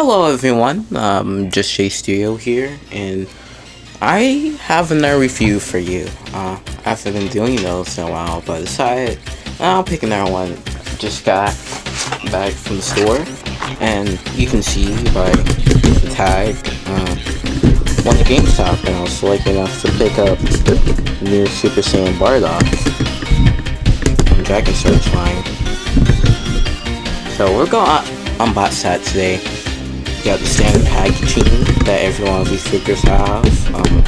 Hello everyone, um, Just Jay Studio here, and I have another review for you. Uh, I haven't been doing those in a while, but I decided I'll pick another one. Just got back from the store, and you can see by the tag, uh, went to GameStop, and I was lucky enough to pick up the new Super Saiyan Bardock from Dragon Stars line. So we're going to unbox that today got the standard packaging that every one of these figures have. Um,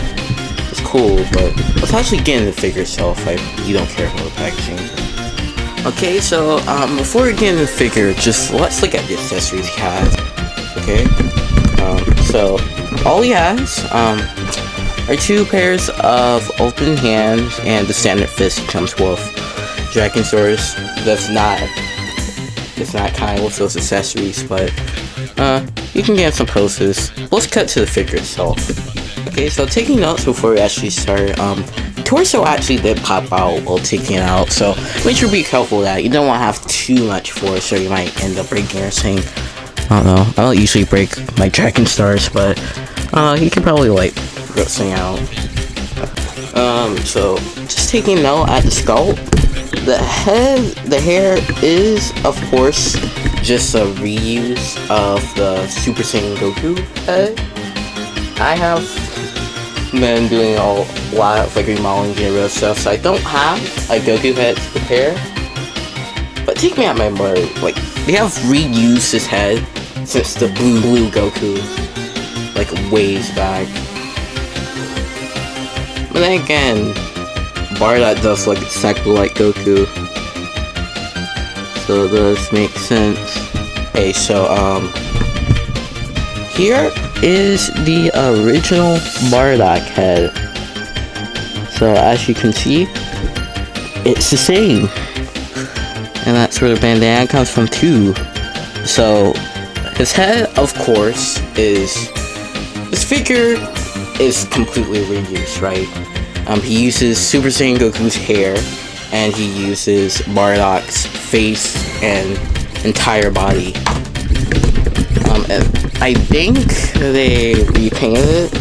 it's cool, but let's actually get into the figure itself. Like, you don't care about the packaging. Okay, so um, before we get into the figure, just let's look at the accessories he has. Okay, um, so all he has um, are two pairs of open hands and the standard fist he comes with. Dragon Stars does not. It's not kind with those accessories, but uh, you can get some poses. Let's cut to the figure itself. Okay, so taking notes before we actually start, um, torso actually did pop out while taking it out, so make sure to be careful with that. You don't want to have too much force or you might end up breaking your thing. I don't know, I don't usually break my Dragon Stars, but, uh, you can probably, like, rip something out. Um, so, just taking note at the scalp, the head, the hair is, of course, just a reuse of the Super Saiyan Goku head. I have been doing a lot of like remodeling and real stuff, so I don't have a Goku head to compare. But take me at my word, like they have reused his head since the blue blue Goku, like ways back. But then again, Bardock does look exactly like Goku so this makes sense. Okay, so um, here is the original Bardock head. So as you can see, it's the same. And that's where the bandana comes from too. So his head, of course, is this figure is completely reused, right? Um, he uses Super Saiyan Goku's hair, and he uses Bardock's face and entire body. Um, I think they repainted it.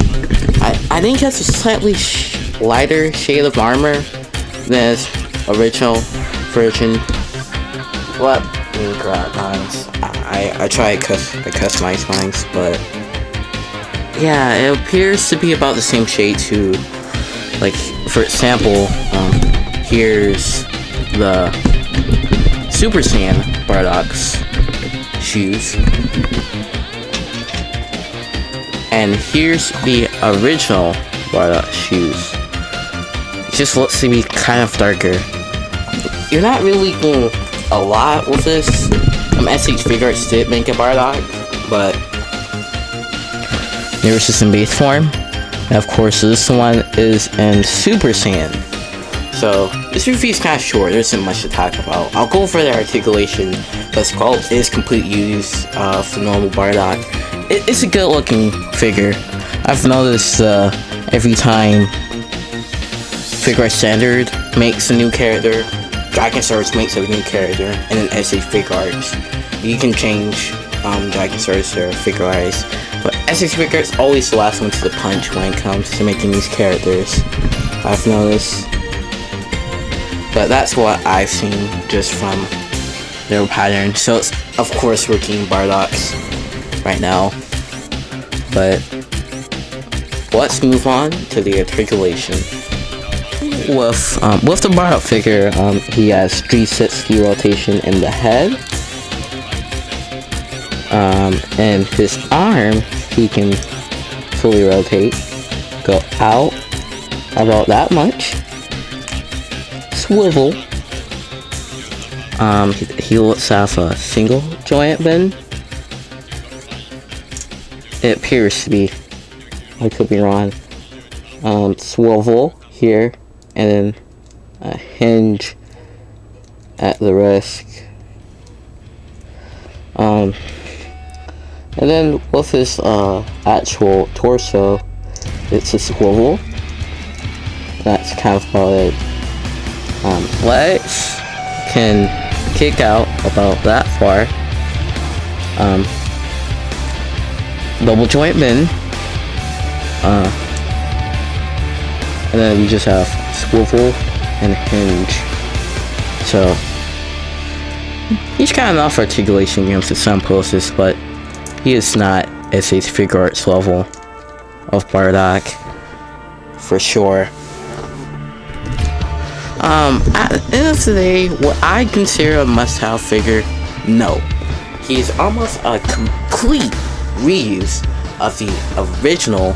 I, I think it's a slightly sh lighter shade of armor than its original version. What? Mines. I, I try to customize mines, but yeah, it appears to be about the same shade too. Like, for example, um, here's the Super Saiyan Bardock's shoes. And here's the original Bardock shoes. It just looks to be kind of darker. You're not really doing a lot with this. Um, SH Figuarts did make a Bardock, but there just in base form. And of course, this one is in Super Saiyan. So, this review is kind of short, there isn't much to talk about. I'll go over the articulation, but sculpt is complete use of the normal Bardock. It, it's a good looking figure. I've noticed uh, every time Figuarts Standard makes a new character, Dragon Stars makes a new character, and then SH Figuarts. You can change um, Dragon Stars or Figuarts, but SH Figuarts always the last one to the punch when it comes to making these characters. I've noticed but that's what I've seen just from their pattern. So it's of course working Bardocks right now. But let's move on to the articulation. With um, with the Bardock figure, um, he has 360 rotation in the head. Um, and his arm, he can fully rotate, go out about that much, swivel. Um, he, he looks have a single joint bend. It appears to be. I could be wrong. Um, swivel here, and then a hinge at the wrist. Um, and then with his uh, actual torso, it's a swivel. That's kind of about it um, legs can kick out about that far. Um, double joint. Uh, and then we just have swivel and hinge. So he's got enough articulation against the some poses, but he is not SH Figuarts level of Bardock for sure. Um, at the end of the day, what I consider a must-have figure, no. He's almost a complete reuse of the original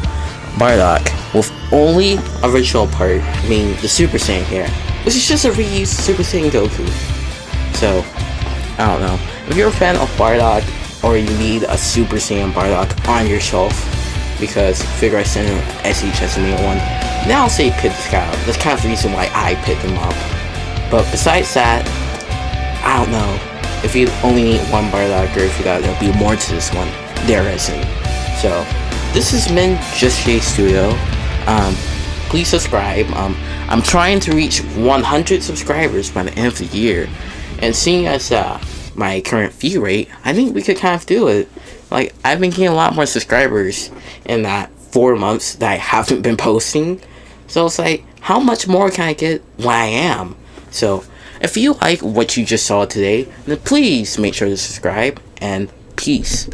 Bardock with only original part being the Super Saiyan here, which is just a reused Super Saiyan Goku. So, I don't know. If you're a fan of Bardock, or you need a Super Saiyan Bardock on your shelf, because Figuarts Center SH has made one, now I'll say pick this guy up. That's kind of the reason why I picked him up. But besides that, I don't know. If you only need one or if you thought there'll be more to this one, there isn't. So, this has been Just Jay Studio. Um, please subscribe. Um, I'm trying to reach 100 subscribers by the end of the year. And seeing as uh, my current view rate, I think we could kind of do it. Like, I've been getting a lot more subscribers in that four months that I haven't been posting. So it's like, how much more can I get when I am? So, if you like what you just saw today, then please make sure to subscribe and peace.